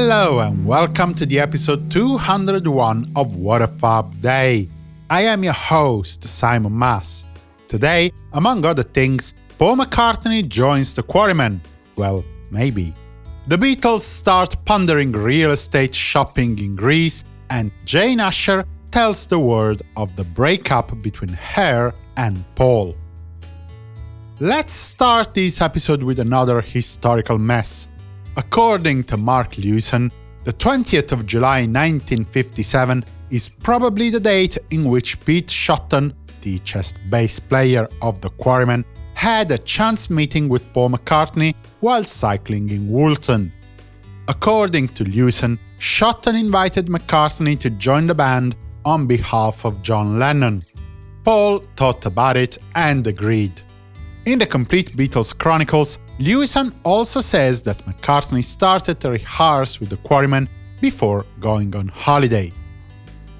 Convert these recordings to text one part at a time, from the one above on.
Hello and welcome to the episode 201 of What a Fab Day. I am your host, Simon Mas. Today, among other things, Paul McCartney joins the Quarrymen. Well, maybe. The Beatles start pondering real estate shopping in Greece, and Jane Asher tells the world of the breakup between her and Paul. Let's start this episode with another historical mess. According to Mark Lewisohn, the 20th of July 1957 is probably the date in which Pete Shotton, the chest bass player of the Quarrymen, had a chance meeting with Paul McCartney while cycling in Woolton. According to Lewisohn, Shotton invited McCartney to join the band on behalf of John Lennon. Paul thought about it and agreed. In the Complete Beatles Chronicles, Lewisohn also says that McCartney started to rehearse with the Quarrymen before going on holiday.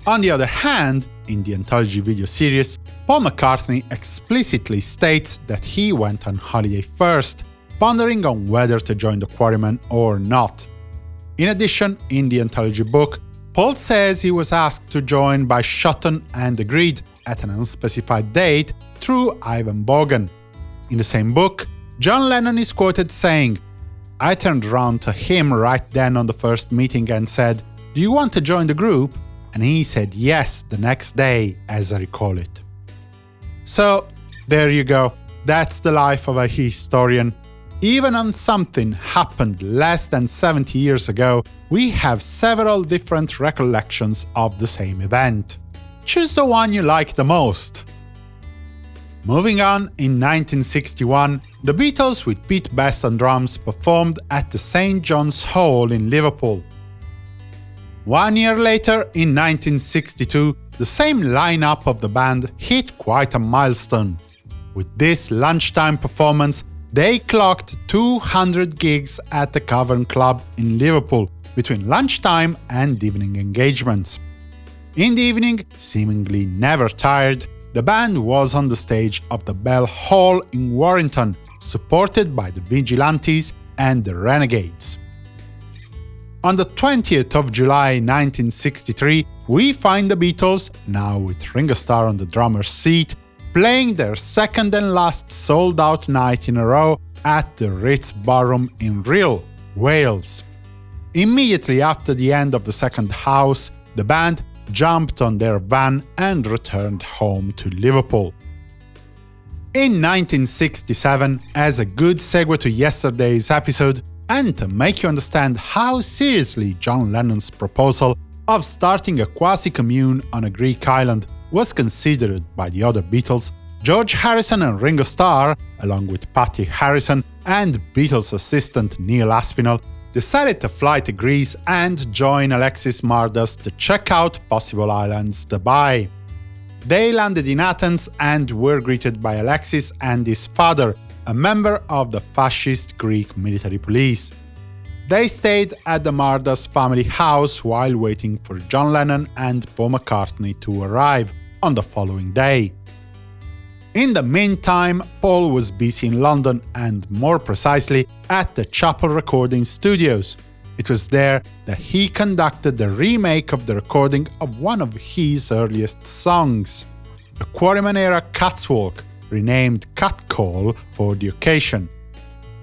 On the other hand, in the anthology video series, Paul McCartney explicitly states that he went on holiday first, pondering on whether to join the Quarrymen or not. In addition, in the anthology book, Paul says he was asked to join by Shotton and agreed, at an unspecified date, through Ivan Vaughan. In the same book, John Lennon is quoted saying, I turned around to him right then on the first meeting and said, Do you want to join the group? And he said yes the next day, as I recall it. So, there you go. That's the life of a historian. Even on something happened less than 70 years ago, we have several different recollections of the same event. Choose the one you like the most. Moving on, in 1961, the Beatles with Pete Best on drums performed at the St. John's Hall in Liverpool. One year later, in 1962, the same lineup of the band hit quite a milestone. With this lunchtime performance, they clocked 200 gigs at the Cavern Club in Liverpool between lunchtime and evening engagements. In the evening, seemingly never tired, the band was on the stage of the Bell Hall in Warrington, supported by the Vigilantes and the Renegades. On the 20th of July 1963, we find the Beatles, now with Ringo Starr on the drummer's seat, playing their second and last sold-out night in a row at the Ritz Ballroom in Rhyl, Wales. Immediately after the end of the second house, the band jumped on their van and returned home to Liverpool. In 1967, as a good segue to yesterday's episode, and to make you understand how seriously John Lennon's proposal of starting a quasi-commune on a Greek island was considered by the other Beatles, George Harrison and Ringo Starr, along with Patty Harrison and Beatles assistant Neil Aspinall, decided to fly to Greece and join Alexis Mardas to check out possible islands to buy. They landed in Athens and were greeted by Alexis and his father, a member of the fascist Greek military police. They stayed at the Mardas family house while waiting for John Lennon and Paul McCartney to arrive on the following day. In the meantime, Paul was busy in London and, more precisely, at the Chappell Recording Studios. It was there that he conducted the remake of the recording of one of his earliest songs, the Quarrymen-era Catswalk, renamed Catcall for the occasion.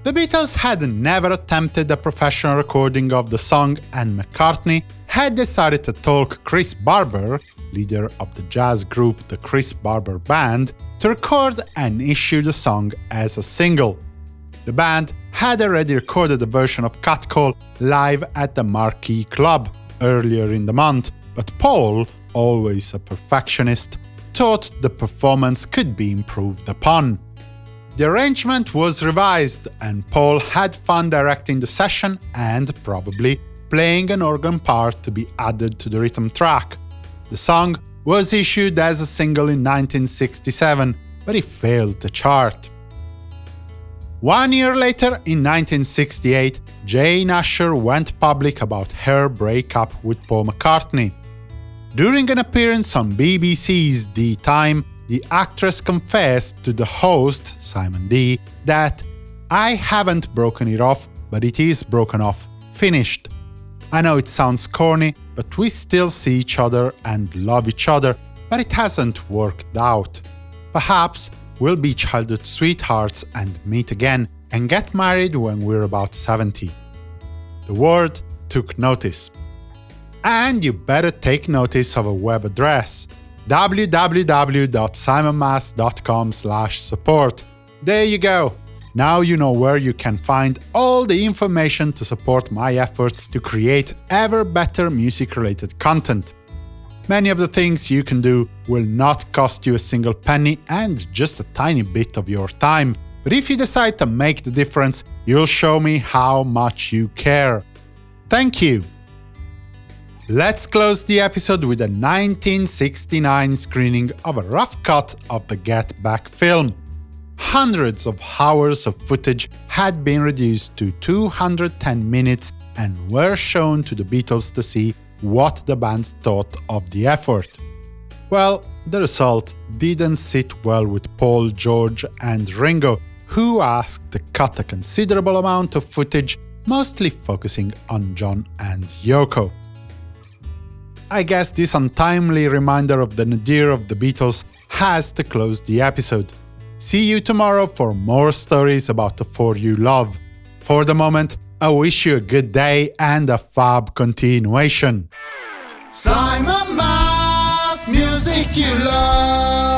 The Beatles had never attempted a professional recording of the song and McCartney had decided to talk Chris Barber, leader of the jazz group the Chris Barber Band, to record and issue the song as a single. The band had already recorded a version of Catcall live at the Marquee Club earlier in the month, but Paul, always a perfectionist, thought the performance could be improved upon. The arrangement was revised, and Paul had fun directing the session and, probably, playing an organ part to be added to the rhythm track. The song was issued as a single in 1967, but it failed to chart. One year later, in 1968, Jane Asher went public about her breakup with Paul McCartney. During an appearance on BBC's Dee Time, the actress confessed to the host, Simon Dee, that I haven't broken it off, but it is broken off, finished. I know it sounds corny, but we still see each other and love each other, but it hasn't worked out. Perhaps we'll be childhood sweethearts and meet again and get married when we're about 70. The world took notice. And you better take notice of a web address www.simonmas.com support. There you go. Now you know where you can find all the information to support my efforts to create ever better music-related content. Many of the things you can do will not cost you a single penny and just a tiny bit of your time. But if you decide to make the difference, you'll show me how much you care. Thank you! Let's close the episode with a 1969 screening of a rough cut of the Get Back film. Hundreds of hours of footage had been reduced to 210 minutes and were shown to the Beatles to see what the band thought of the effort. Well, the result didn't sit well with Paul, George and Ringo, who asked to cut a considerable amount of footage, mostly focusing on John and Yoko. I guess this untimely reminder of the nadir of the Beatles has to close the episode. See you tomorrow for more stories about the four you love. For the moment, I wish you a good day and a fab continuation. Simon Mas, music you love.